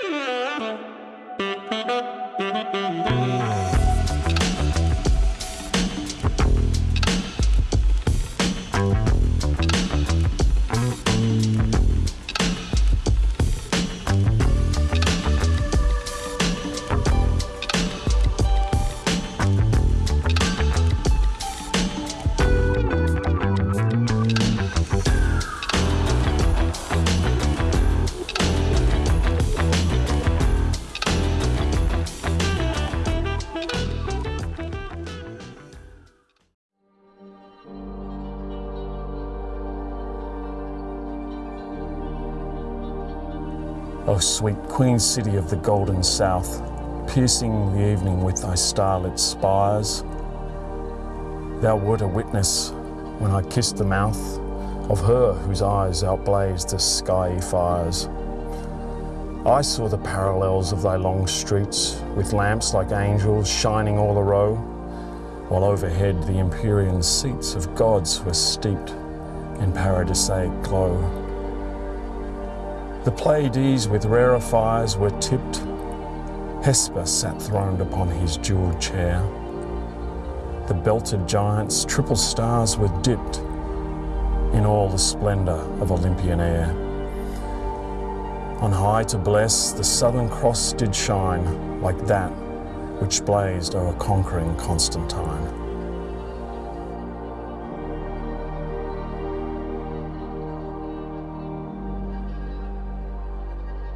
Thank you. O sweet Queen City of the Golden South, piercing the evening with thy starlit spires, thou wert a witness when I kissed the mouth of her whose eyes outblazed the skyey fires. I saw the parallels of thy long streets with lamps like angels shining all a row, while overhead the Empyrean seats of gods were steeped in paradisaic glow. The Pleiades with rarer fires were tipped. Hesper sat throned upon his jeweled chair. The belted giants, triple stars, were dipped in all the splendor of Olympian air. On high to bless, the Southern Cross did shine like that which blazed o'er conquering Constantine.